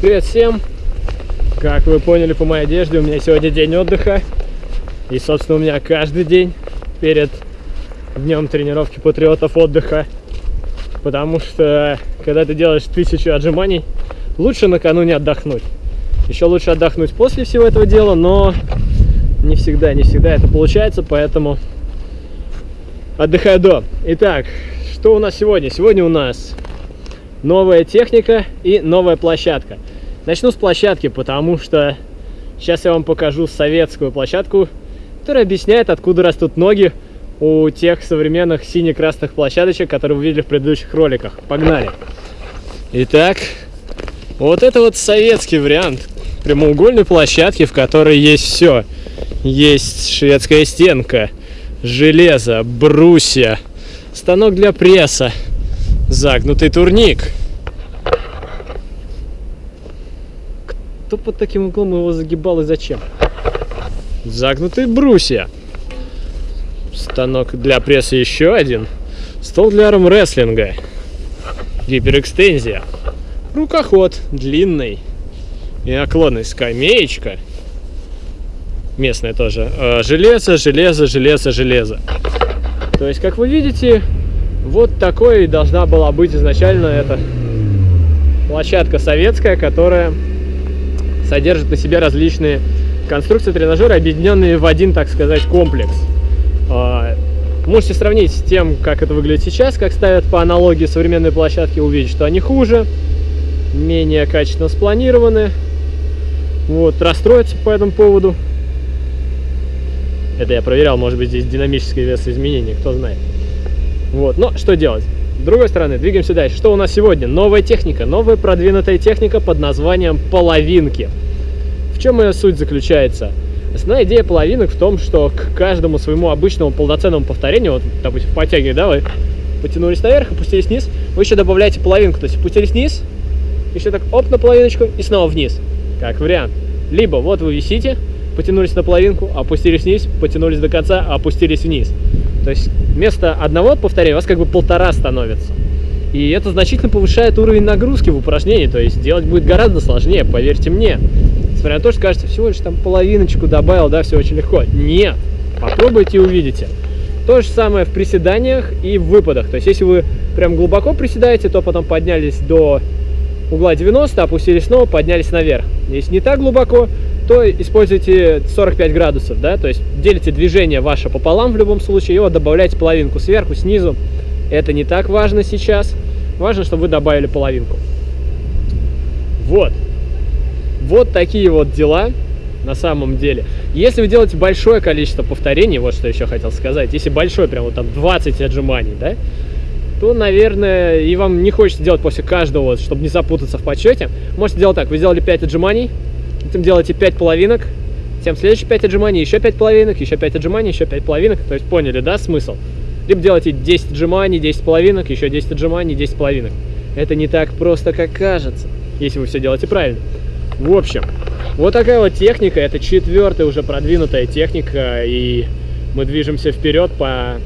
Привет всем! Как вы поняли по моей одежде, у меня сегодня день отдыха. И, собственно, у меня каждый день перед днем тренировки патриотов отдыха. Потому что, когда ты делаешь тысячу отжиманий, лучше накануне отдохнуть. Еще лучше отдохнуть после всего этого дела, но не всегда, не всегда это получается, поэтому отдыхаю до. Итак, что у нас сегодня? Сегодня у нас новая техника и новая площадка. Начну с площадки, потому что сейчас я вам покажу советскую площадку, которая объясняет, откуда растут ноги у тех современных сине-красных площадочек, которые вы видели в предыдущих роликах. Погнали! Итак, вот это вот советский вариант прямоугольной площадки, в которой есть все. Есть шведская стенка, железо, брусья, станок для пресса, загнутый турник. Кто под таким углом его загибал и зачем? Загнутые брусья. Станок для пресса еще один. Стол для армрестлинга. Гиперэкстензия. Рукоход длинный. И наклонный скамеечка. Местная тоже. Э, железо, железо, железо, железо. То есть, как вы видите, вот такой должна была быть изначально эта площадка советская, которая содержит на себе различные конструкции тренажера, объединенные в один, так сказать, комплекс. А, можете сравнить с тем, как это выглядит сейчас, как ставят по аналогии современные площадки, увидеть, что они хуже, менее качественно спланированы. Вот, расстроиться по этому поводу. Это я проверял, может быть, здесь динамическое вес изменений, кто знает. Вот, но что делать? С другой стороны, двигаемся дальше. Что у нас сегодня? Новая техника, новая продвинутая техника под названием половинки. В чем ее суть заключается? Основная идея половинок в том, что к каждому своему обычному полноценному повторению, вот, допустим, в подтяге, да, вы потянулись наверх, опустились вниз, вы еще добавляете половинку, то есть опустились вниз, еще так оп на половиночку и снова вниз, как вариант. Либо вот вы висите, потянулись на половинку, опустились вниз, потянулись до конца, опустились вниз. То есть вместо одного повторения у вас как бы полтора становится. И это значительно повышает уровень нагрузки в упражнении, то есть делать будет гораздо сложнее, поверьте мне. Несмотря на то, что кажется, всего лишь там половиночку добавил, да, все очень легко. Нет, попробуйте и увидите. То же самое в приседаниях и в выпадах. То есть если вы прям глубоко приседаете, то потом поднялись до угла 90, опустились снова, поднялись наверх. Если не так глубоко, то используйте 45 градусов, да, то есть делите движение ваше пополам в любом случае, вот добавляйте половинку сверху, снизу. Это не так важно сейчас, важно, чтобы вы добавили половинку. Вот. Вот такие вот дела на самом деле. Если вы делаете большое количество повторений, вот что еще хотел сказать, если большое, прям вот там 20 отжиманий, да, то, наверное, и вам не хочется делать после каждого, чтобы не запутаться в подсчете, можете делать так, вы сделали 5 отжиманий, Затем делаете 5 половинок, затем следующие 5 отжиманий, еще 5 половинок, еще 5 отжиманий, еще 5 половинок. То есть поняли, да, смысл? Либо делаете 10 отжиманий, 10 половинок, еще 10 отжиманий, 10 половинок. Это не так просто, как кажется, если вы все делаете правильно. В общем, вот такая вот техника, это четвертая уже продвинутая техника, и мы движемся вперед по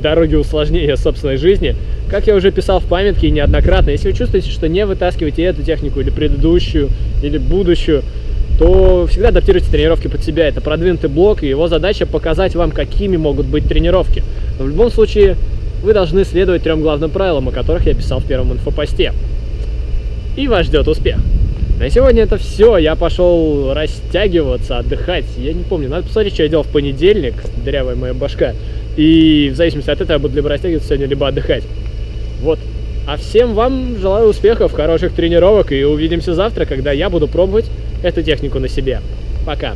дороге усложнения собственной жизни. Как я уже писал в памятке неоднократно, если вы чувствуете, что не вытаскиваете эту технику или предыдущую, или будущую, то всегда адаптируйте тренировки под себя. Это продвинутый блок, и его задача показать вам, какими могут быть тренировки. Но в любом случае, вы должны следовать трем главным правилам, о которых я писал в первом инфопосте. И вас ждет успех. На сегодня это все. Я пошел растягиваться, отдыхать. Я не помню, надо посмотреть, что я делал в понедельник. Дырявая моя башка. И в зависимости от этого я буду либо растягиваться сегодня, либо отдыхать. Вот. А всем вам желаю успехов, хороших тренировок и увидимся завтра, когда я буду пробовать эту технику на себе. Пока!